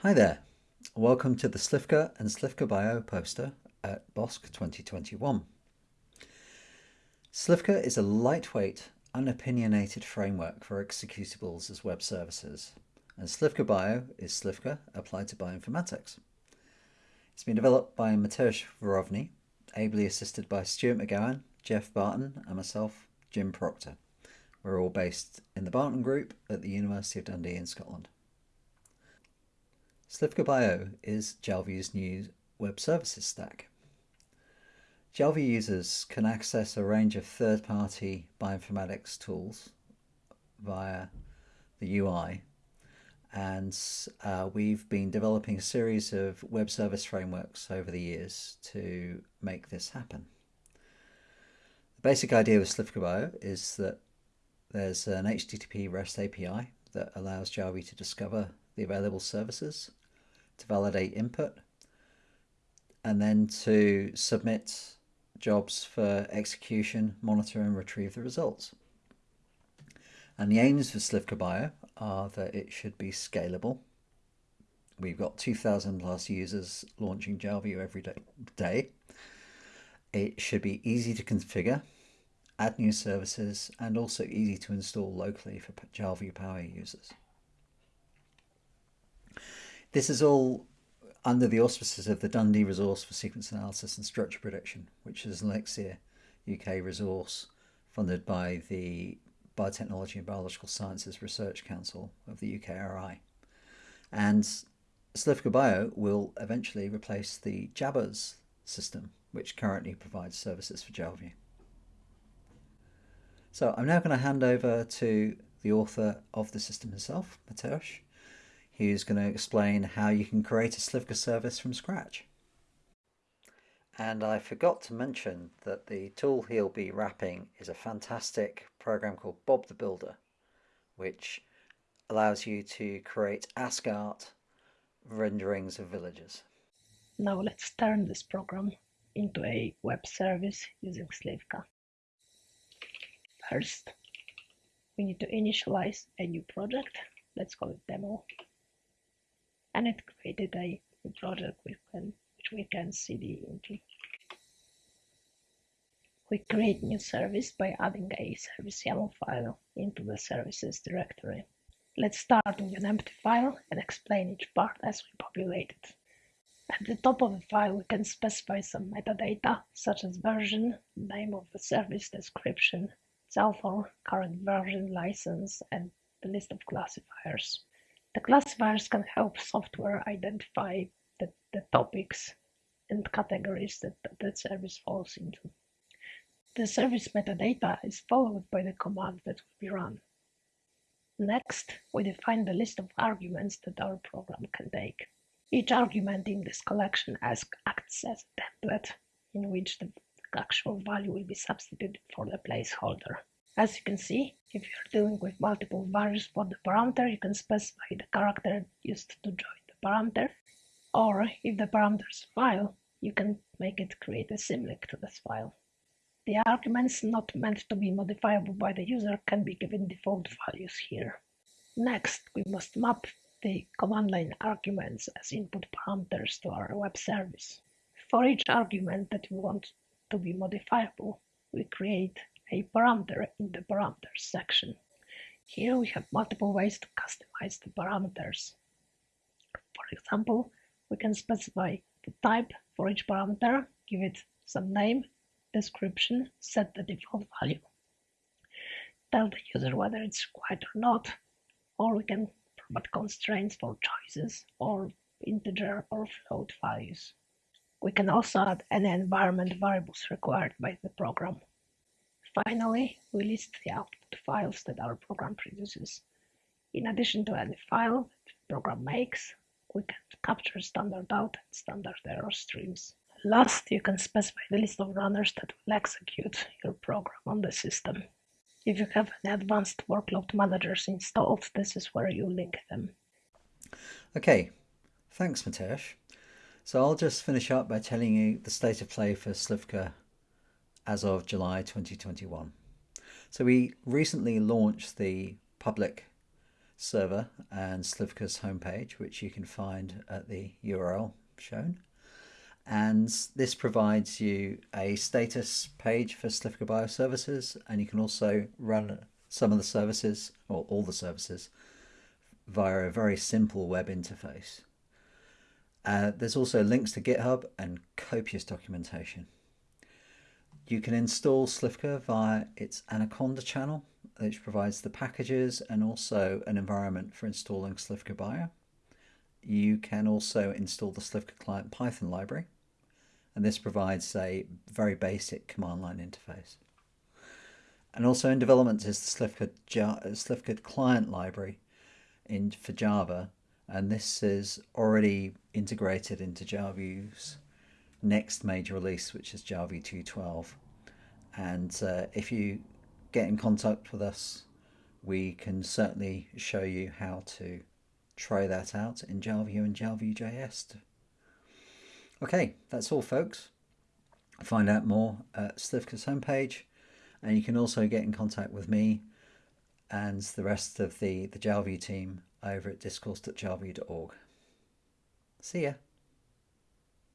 Hi there, welcome to the Slivka and Slivka Bio poster at BOSC 2021. Slivka is a lightweight, unopinionated framework for executables as web services, and Slivka Bio is Slivka applied to bioinformatics. It's been developed by Mateusz Warowny, ably assisted by Stuart MacGowan, Geoff Barton and myself, Jim Procter. We're all based in the Barton Group at the University of Dundee in Scotland. Slivka Bio is Jalview's new web services stack. Jalview users can access a range of third-party bioinformatics tools via the UI and uh, we've been developing a series of web service frameworks over the years to make this happen. The basic idea with Slivka Bio is that there's an HTTP REST API that allows Jalview to discover the available services, to validate input, and then to submit jobs for execution, monitor and retrieve the results. And the aims for Slivka Bio are that it should be scalable. We've got 2,000 plus users launching Jalview every day. It should be easy to configure, add new services, and also easy to install locally for Jalview Power users. This is all under the auspices of the Dundee Resource for Sequence Analysis and Structure Prediction, which is an Elixir UK resource funded by the Biotechnology and Biological Sciences Research Council of the UKRI. And Slivka Bio will eventually replace the JABAWS system, which currently provides services for Jalview. So I'm now going to hand over to the author of the system himself, Mateusz, He's going to explain how you can create a Slivka service from scratch. And I forgot to mention that the tool he'll be wrapping is a fantastic program called Bob the Builder, which allows you to create ASCII art renderings of villages. Now let's turn this program into a web service using Slivka. First, we need to initialize a new project. Let's call it demo and it created a which, can, which we can cd into. We create new service by adding a service YAML file into the services directory. Let's start with an empty file and explain each part as we populate it. At the top of the file, we can specify some metadata, such as version, name of the service description, its author, current version, license, and the list of classifiers. The classifiers can help software identify the, the topics and categories that the service falls into. The service metadata is followed by the command that will be run. Next, we define the list of arguments that our program can take. Each argument in this collection acts as a template in which the actual value will be substituted for the placeholder. As you can see, if you're dealing with multiple values for the parameter, you can specify the character used to join the parameter, or if the parameter is file, you can make it create a symlink to this file. The arguments not meant to be modifiable by the user can be given default values here. Next, we must map the command line arguments as input parameters to our web service. For each argument that we want to be modifiable, we create a parameter in the parameters section. Here we have multiple ways to customize the parameters. For example, we can specify the type for each parameter, give it some name, description, set the default value. Tell the user whether it's required or not, or we can provide constraints for choices or integer or float values. We can also add any environment variables required by the program. Finally, we list the output files that our program produces. In addition to any file the program makes, we can capture standard out and standard error streams. Last, you can specify the list of runners that will execute your program on the system. If you have advanced workload managers installed, this is where you link them. Okay, thanks Mateusz. So I'll just finish up by telling you the state of play for Slivka as of July 2021. So we recently launched the public server and Slivka's homepage, which you can find at the URL shown. And this provides you a status page for Slivka Bioservices, and you can also run some of the services, or all the services, via a very simple web interface. Uh, there's also links to GitHub and copious documentation. You can install Slivka via its Anaconda channel, which provides the packages and also an environment for installing Slivka Bio. You can also install the Slivka client Python library, and this provides a very basic command line interface. And also in development is the Slivka, Slivka client library in, for Java, and this is already integrated into Jalview's next major release, which is Jalview 2.12. And uh, if you get in contact with us, we can certainly show you how to try that out in Jalview and JalviewJS. Okay, that's all folks. Find out more at Slivka's homepage and you can also get in contact with me and the rest of the, the Jalview team over at discourse.jalview.org. See ya.